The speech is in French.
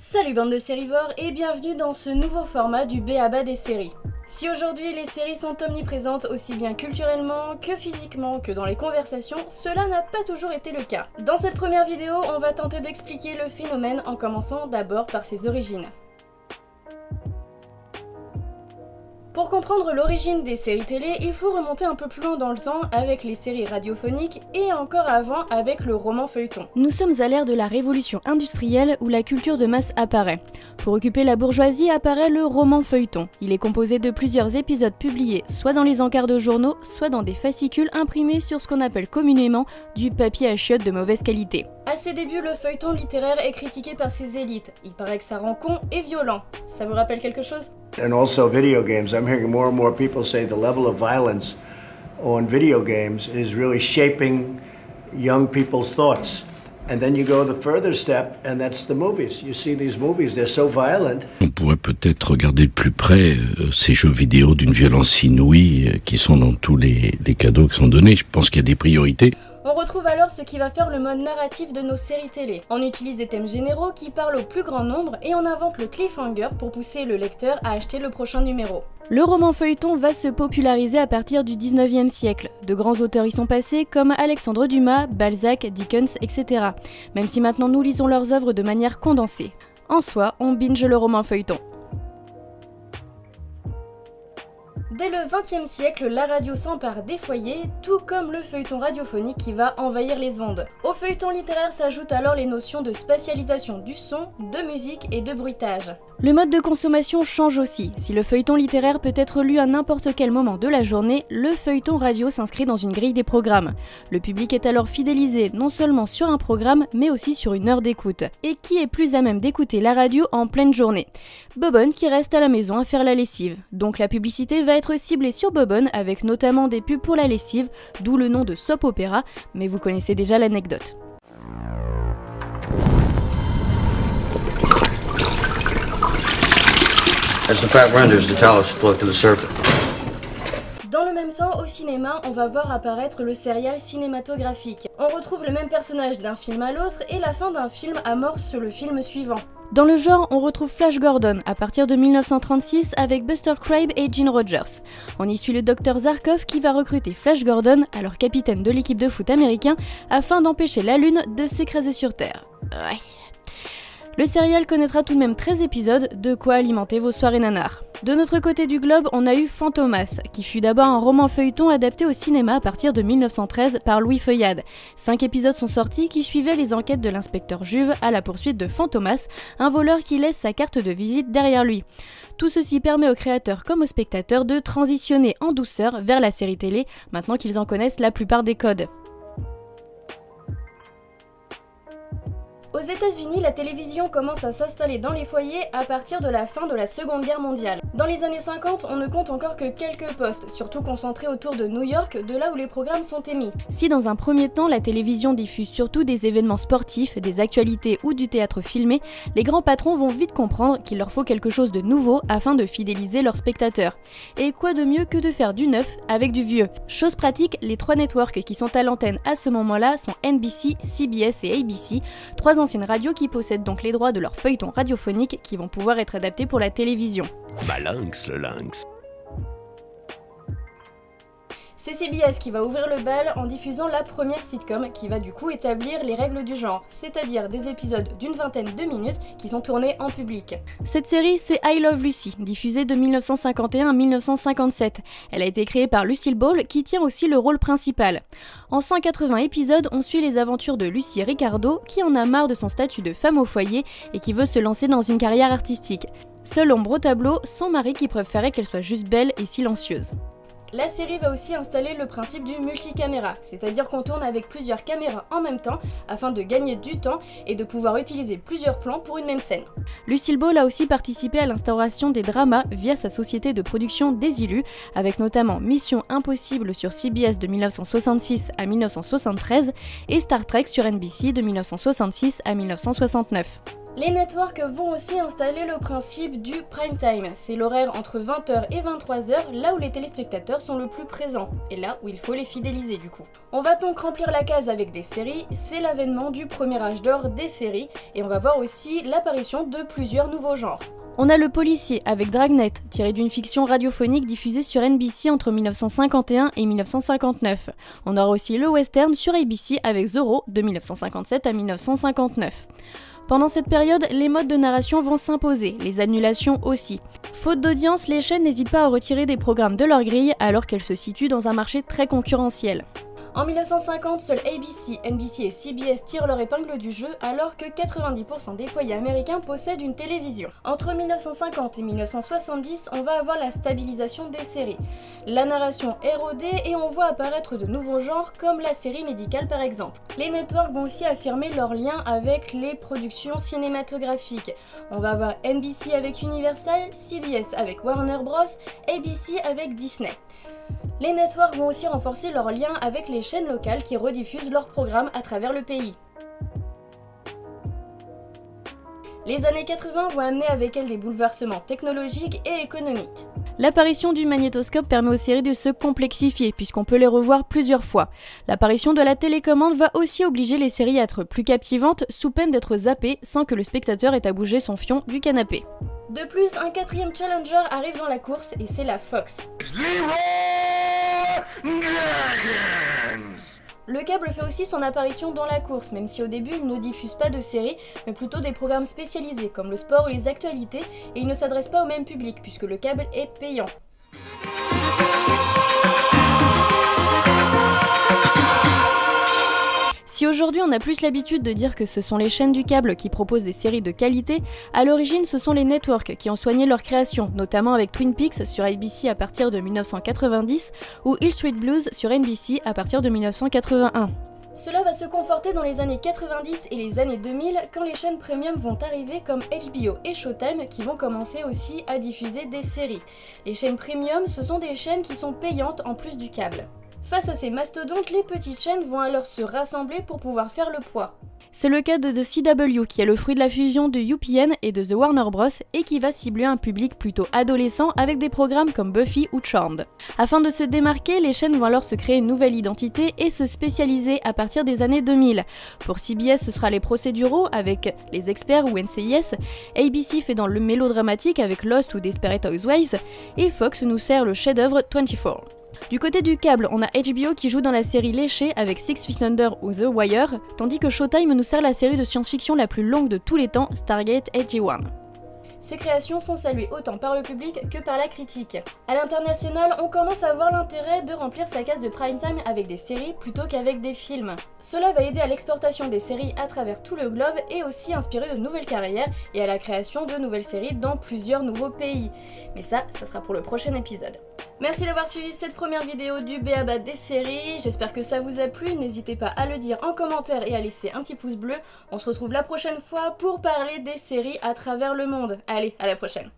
Salut bande de sérivores et bienvenue dans ce nouveau format du BABA des séries. Si aujourd'hui les séries sont omniprésentes aussi bien culturellement que physiquement que dans les conversations, cela n'a pas toujours été le cas. Dans cette première vidéo, on va tenter d'expliquer le phénomène en commençant d'abord par ses origines. Pour comprendre l'origine des séries télé, il faut remonter un peu plus loin dans le temps avec les séries radiophoniques et encore avant avec le roman feuilleton. Nous sommes à l'ère de la révolution industrielle où la culture de masse apparaît. Pour occuper la bourgeoisie apparaît le roman feuilleton. Il est composé de plusieurs épisodes publiés soit dans les encarts de journaux, soit dans des fascicules imprimés sur ce qu'on appelle communément du papier à chiottes de mauvaise qualité. À ses débuts, le feuilleton littéraire est critiqué par ses élites. Il paraît que ça rend con et violent. Ça vous rappelle quelque chose? And also video games. I'm hearing more and more people say the level of violence on video games is really shaping young people's thoughts. And then you go the further step, and that's the movies. You see these movies, they're so violent. On pourrait peut-être regarder de plus près euh, ces jeux vidéo d'une violence inouïe euh, qui sont dans tous les, les cadeaux qui sont donnés. Je pense qu'il y a des priorités. On retrouve alors ce qui va faire le mode narratif de nos séries télé. On utilise des thèmes généraux qui parlent au plus grand nombre et on invente le cliffhanger pour pousser le lecteur à acheter le prochain numéro. Le roman feuilleton va se populariser à partir du 19e siècle. De grands auteurs y sont passés comme Alexandre Dumas, Balzac, Dickens, etc. Même si maintenant nous lisons leurs œuvres de manière condensée. En soi, on binge le roman feuilleton. Dès le XXe siècle, la radio s'empare des foyers, tout comme le feuilleton radiophonique qui va envahir les ondes. Au feuilleton littéraire s'ajoutent alors les notions de spatialisation du son, de musique et de bruitage. Le mode de consommation change aussi. Si le feuilleton littéraire peut être lu à n'importe quel moment de la journée, le feuilleton radio s'inscrit dans une grille des programmes. Le public est alors fidélisé non seulement sur un programme, mais aussi sur une heure d'écoute. Et qui est plus à même d'écouter la radio en pleine journée? Bobonne qui reste à la maison à faire la lessive. Donc la publicité va être ciblée sur Bobonne avec notamment des pubs pour la lessive, d'où le nom de soap opéra, mais vous connaissez déjà l'anecdote. Dans le même temps, au cinéma, on va voir apparaître le serial cinématographique. On retrouve le même personnage d'un film à l'autre et la fin d'un film amorce le film suivant. Dans le genre, on retrouve Flash Gordon à partir de 1936 avec Buster Crabbe et Gene Rogers. On y suit le docteur Zarkov qui va recruter Flash Gordon, alors capitaine de l'équipe de foot américain, afin d'empêcher la Lune de s'écraser sur Terre. Ouais. Le serial connaîtra tout de même 13 épisodes, de quoi alimenter vos soirées nanars. De notre côté du globe, on a eu Fantomas, qui fut d'abord un roman feuilleton adapté au cinéma à partir de 1913 par Louis Feuillade. Cinq épisodes sont sortis qui suivaient les enquêtes de l'inspecteur Juve à la poursuite de Fantomas, un voleur qui laisse sa carte de visite derrière lui. Tout ceci permet aux créateurs comme aux spectateurs de transitionner en douceur vers la série télé, maintenant qu'ils en connaissent la plupart des codes. Aux États-Unis, la télévision commence à s'installer dans les foyers à partir de la fin de la Seconde Guerre mondiale. Dans les années 50, on ne compte encore que quelques postes, surtout concentrés autour de New York, de là où les programmes sont émis. Si dans un premier temps, la télévision diffuse surtout des événements sportifs, des actualités ou du théâtre filmé, les grands patrons vont vite comprendre qu'il leur faut quelque chose de nouveau afin de fidéliser leurs spectateurs. Et quoi de mieux que de faire du neuf avec du vieux? Chose pratique, les trois networks qui sont à l'antenne à ce moment-là sont NBC, CBS et ABC, trois anciennes radios qui possèdent donc les droits de leurs feuilletons radiophoniques qui vont pouvoir être adaptés pour la télévision. Bah lynx, le lynx. C'est CBS qui va ouvrir le bal en diffusant la première sitcom qui va du coup établir les règles du genre, c'est-à-dire des épisodes d'une vingtaine de minutes qui sont tournés en public. Cette série, c'est I Love Lucy, diffusée de 1951 à 1957. Elle a été créée par Lucille Ball qui tient aussi le rôle principal. En 180 épisodes, on suit les aventures de Lucy Ricardo qui en a marre de son statut de femme au foyer et qui veut se lancer dans une carrière artistique. Seule ombre au tableau, son mari qui préférait qu'elle soit juste belle et silencieuse. La série va aussi installer le principe du multicaméra, c'est-à-dire qu'on tourne avec plusieurs caméras en même temps afin de gagner du temps et de pouvoir utiliser plusieurs plans pour une même scène. Lucille Ball a aussi participé à l'instauration des dramas via sa société de production Désilus, avec notamment Mission Impossible sur CBS de 1966 à 1973 et Star Trek sur NBC de 1966 à 1969. Les networks vont aussi installer le principe du prime time. C'est l'horaire entre 20h et 23h, là où les téléspectateurs sont le plus présents, et là où il faut les fidéliser du coup. On va donc remplir la case avec des séries, c'est l'avènement du premier âge d'or des séries, et on va voir aussi l'apparition de plusieurs nouveaux genres. On a le policier avec Dragnet, tiré d'une fiction radiophonique diffusée sur NBC entre 1951 et 1959. On aura aussi le western sur ABC avec Zorro de 1957 à 1959. Pendant cette période, les modes de narration vont s'imposer, les annulations aussi. Faute d'audience, les chaînes n'hésitent pas à retirer des programmes de leur grille alors qu'elles se situent dans un marché très concurrentiel. En 1950, seuls ABC, NBC et CBS tirent leur épingle du jeu alors que 90% des foyers américains possèdent une télévision. Entre 1950 et 1970, on va avoir la stabilisation des séries. La narration est rodée et on voit apparaître de nouveaux genres comme la série médicale par exemple. Les networks vont aussi affirmer leur lien avec les productions cinématographiques. On va avoir NBC avec Universal, CBS avec Warner Bros, ABC avec Disney. Les networks vont aussi renforcer leur lien avec les chaînes locales qui rediffusent leurs programmes à travers le pays. Les années 80 vont amener avec elles des bouleversements technologiques et économiques. L'apparition du magnétoscope permet aux séries de se complexifier puisqu'on peut les revoir plusieurs fois. L'apparition de la télécommande va aussi obliger les séries à être plus captivantes sous peine d'être zappées sans que le spectateur ait à bouger son fion du canapé. De plus, un quatrième challenger arrive dans la course et c'est la Fox. Le câble fait aussi son apparition dans la course, même si au début il ne diffuse pas de séries, mais plutôt des programmes spécialisés comme le sport ou les actualités, et il ne s'adresse pas au même public puisque le câble est payant. Si aujourd'hui on a plus l'habitude de dire que ce sont les chaînes du câble qui proposent des séries de qualité, à l'origine ce sont les networks qui ont soigné leur création, notamment avec Twin Peaks sur ABC à partir de 1990 ou Hill Street Blues sur NBC à partir de 1981. Cela va se conforter dans les années 90 et les années 2000 quand les chaînes premium vont arriver comme HBO et Showtime qui vont commencer aussi à diffuser des séries. Les chaînes premium, ce sont des chaînes qui sont payantes en plus du câble. Face à ces mastodontes, les petites chaînes vont alors se rassembler pour pouvoir faire le poids. C'est le cas de The CW qui est le fruit de la fusion de UPN et de The Warner Bros et qui va cibler un public plutôt adolescent avec des programmes comme Buffy ou Charmed. Afin de se démarquer, les chaînes vont alors se créer une nouvelle identité et se spécialiser à partir des années 2000. Pour CBS, ce sera les procéduraux avec Les Experts ou NCIS, ABC fait dans le mélodramatique avec Lost ou Desperate Housewives, et Fox nous sert le chef-d'œuvre 24. Du côté du câble, on a HBO qui joue dans la série léchée avec Six Feet Under ou The Wire, tandis que Showtime nous sert la série de science-fiction la plus longue de tous les temps, Stargate SG-1. Ces créations sont saluées autant par le public que par la critique. À l'international, on commence à voir l'intérêt de remplir sa case de prime time avec des séries plutôt qu'avec des films. Cela va aider à l'exportation des séries à travers tout le globe et aussi inspirer de nouvelles carrières et à la création de nouvelles séries dans plusieurs nouveaux pays. Mais ça, ça sera pour le prochain épisode. Merci d'avoir suivi cette première vidéo du BABA des séries, j'espère que ça vous a plu, n'hésitez pas à le dire en commentaire et à laisser un petit pouce bleu. On se retrouve la prochaine fois pour parler des séries à travers le monde. Allez, à la prochaine